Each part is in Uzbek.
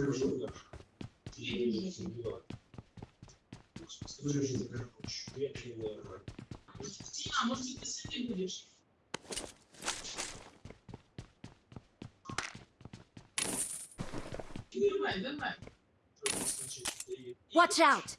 вооружен даже. Я не вижу, не убиваю. Скажи, что ты короче. Я не знаю. А, может, ты с этим будешь? Давай, давай. Watch out!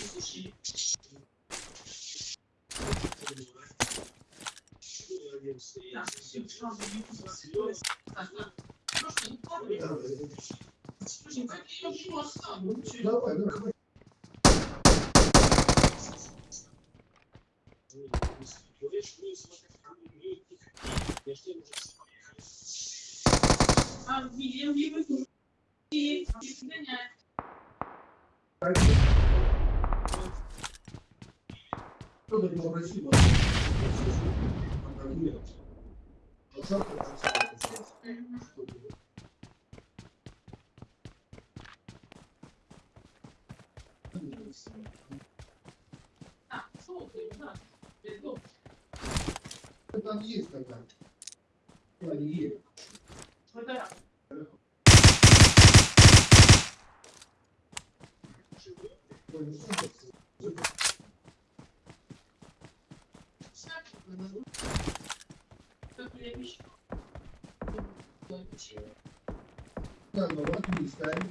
Eu não sei, eu não sei, eu não sei, eu não sei, eu não sei, eu não sei, eu não não sei, eu não sei, eu não sei, eu não sei, eu não sei, eu não sei, eu não sei, eu não sei, eu não sei, eu não А, солнце, да, бездомно. Там есть тогда. Они есть. Ну да. Ой, ну, Так, ну вот, не ставим.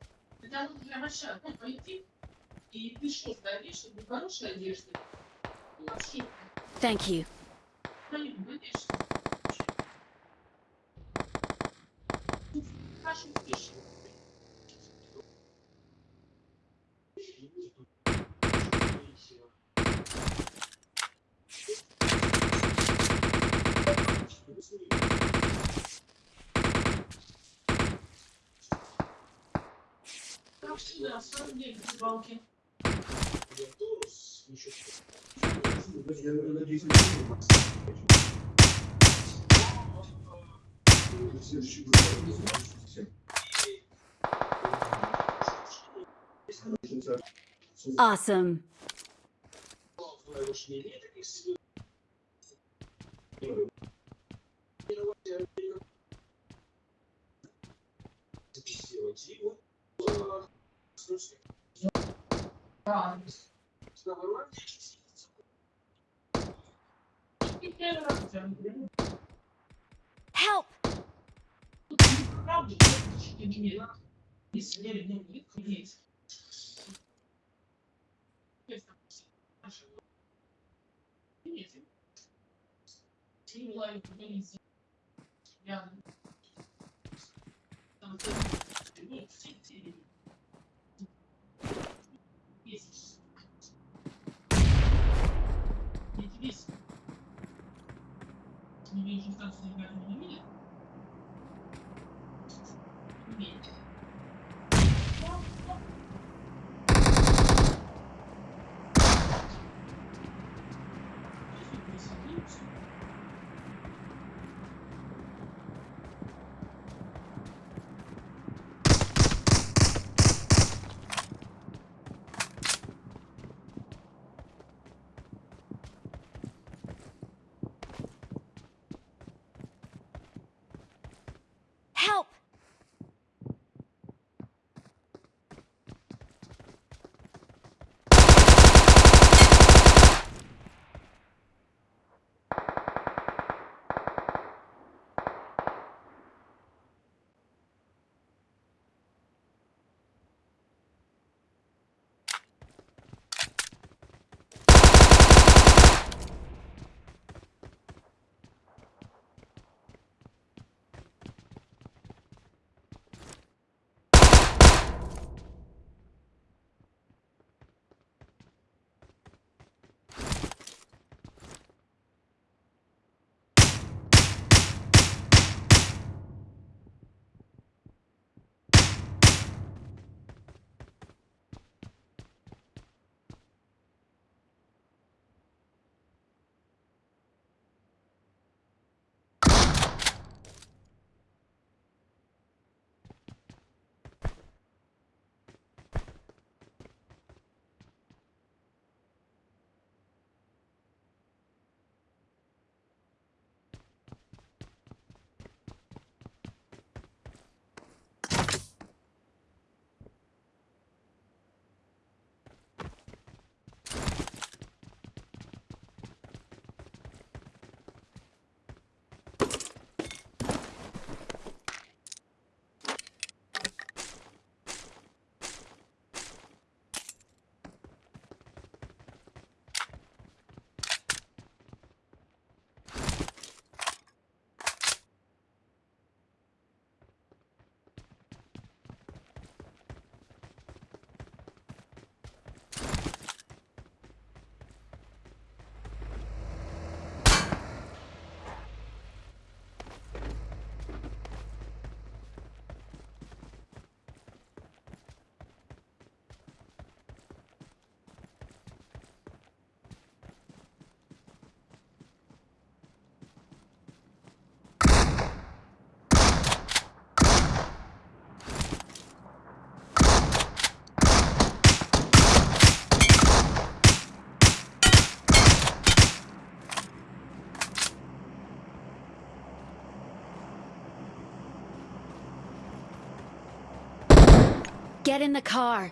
Когда нужно прям ошибку пойти, и ты что, сдавишь, чтобы хорошая одежда? Вообще. Thank you. Хорошо, ну, пишет. Awesome. Записывать его. слушай. Да. Что, вырвали? Help! Yeah. весишь. Я тебе весишь. Не вижу, что ты не видишь. Get in the car.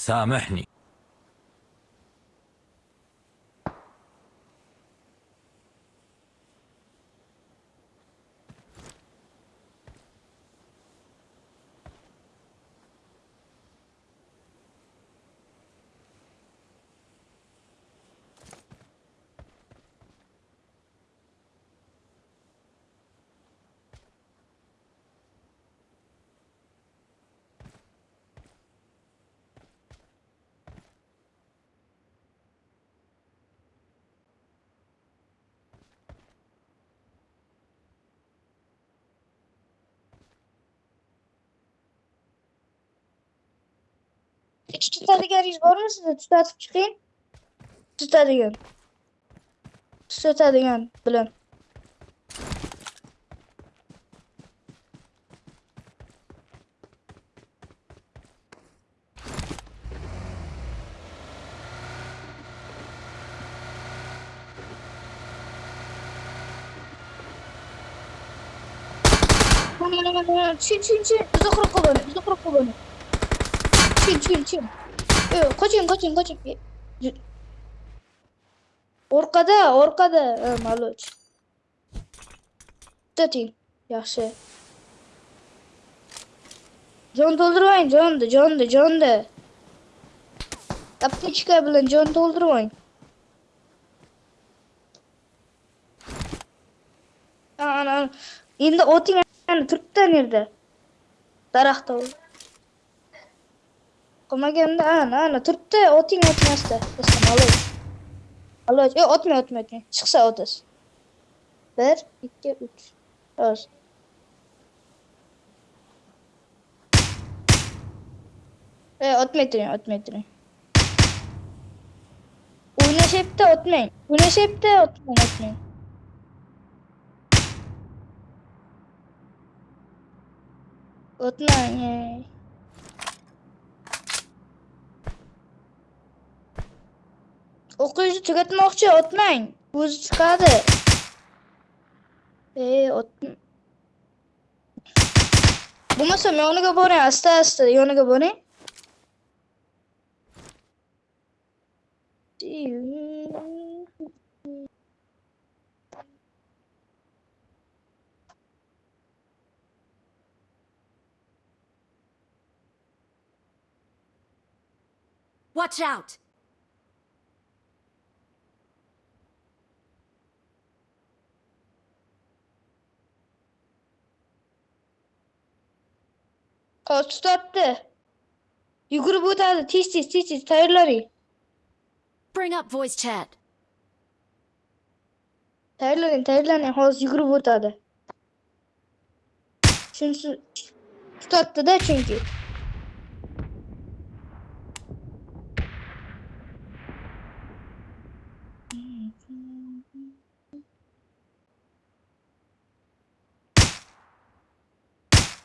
سامحني tutadiganingiz bormi sizni tutatib chiqing tutadigan tutadigan bilan kullanıyor. чуть kırık kullanıyor. 지금 지금 지금 Orkada Orkada koçum koçum orqada orqada e, ee, maluch tuting yaxshi jon to'ldirmang jonni jonni jonni aptechka bilan jon to'ldirmang ana endi oting turibdi nerda daraxtda Aklıma geldi ana ana turup da oting otmasdi. Desam olay. Olay. Yo otma otma otma. Çıksa otas. 1 2 3. Öz. E otmaytiring, otmaytiring. O'ynashibdi otmang. O'ynashibdi otmang, otmang. O'tmang. o'qishni tugatmoqchi otmang o'zi chiqadi e ot bo'lmasam yoniga boring asta asta yoniga boring Watch out! Kostatı. Yukarı bu tarzı. Tiş tiş tiş tiş tayırları. Bring up voice chat. Tayırları tayırları. Hoz yukarı bu tarzı. Çünkü tutattı da çünkü.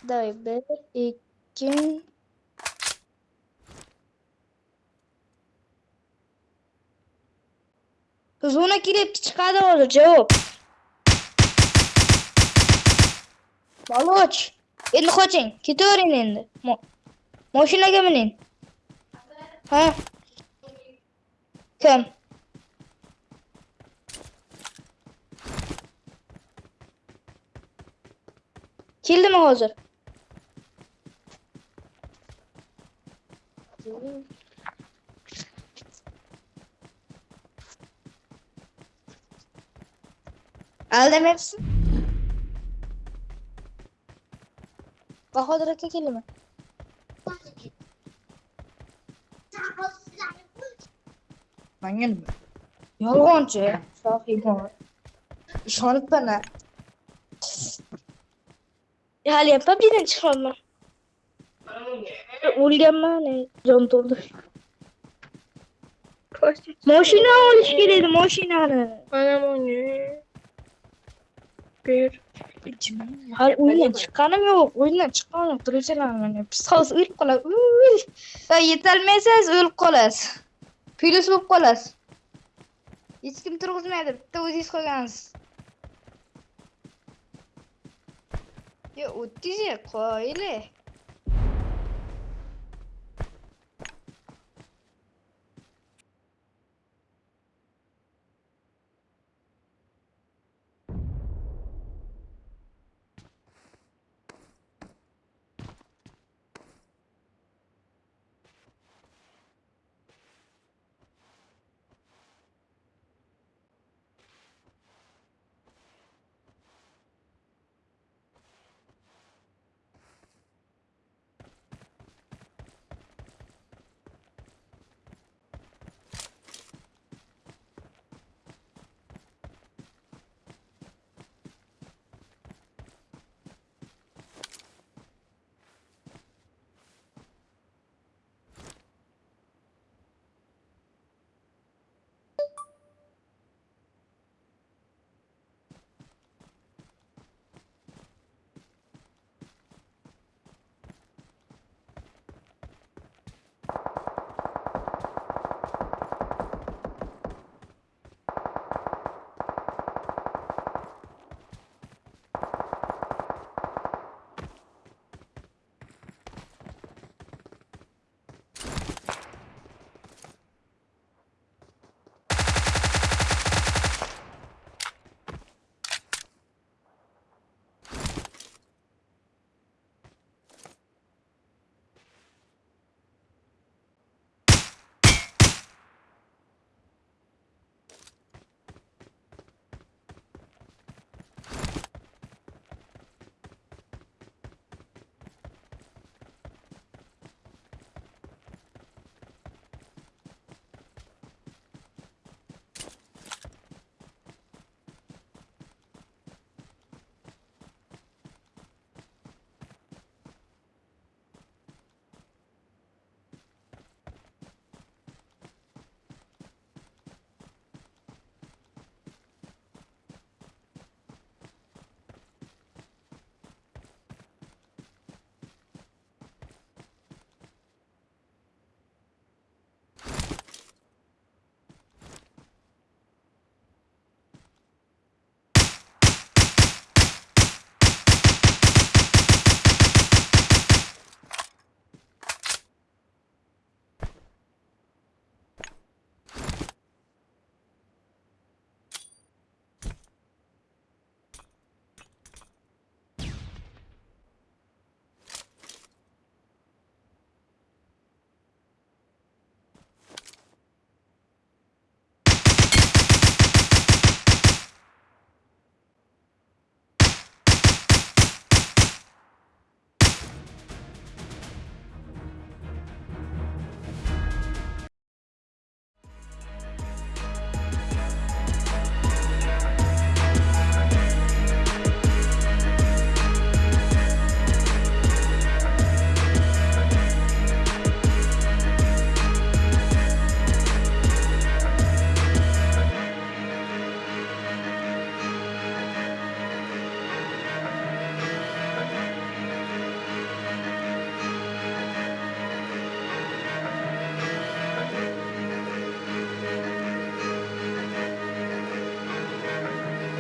Давай, Б, Kim? Qizg'una kelib chiqadi hozir javob. Baloch, endi qoching, ketavering endi. Mashinaga mining. Ha? Kim? Keldimi hozir? Öldüm hepsini. Bahadır Akakeli mi? Mangal mı? Yalancı. Sahi bu. İşaret bana. Hal yapabilirim çıkarma. Ulgamma ne? Can doldu. Moşina oluş geledi moşina. Anam onu. теперь o'yindan chiqqanim yo'q o'yindan chiqqanim yo'q друзьяларман biz hozir o'lib qolamiz yetolmaysiz o'lib qolasiz plyus bo'lib qolasiz hech kim turg'izmaydi bitta o'zingiz qolgansiz yo o'tdingiz qoyili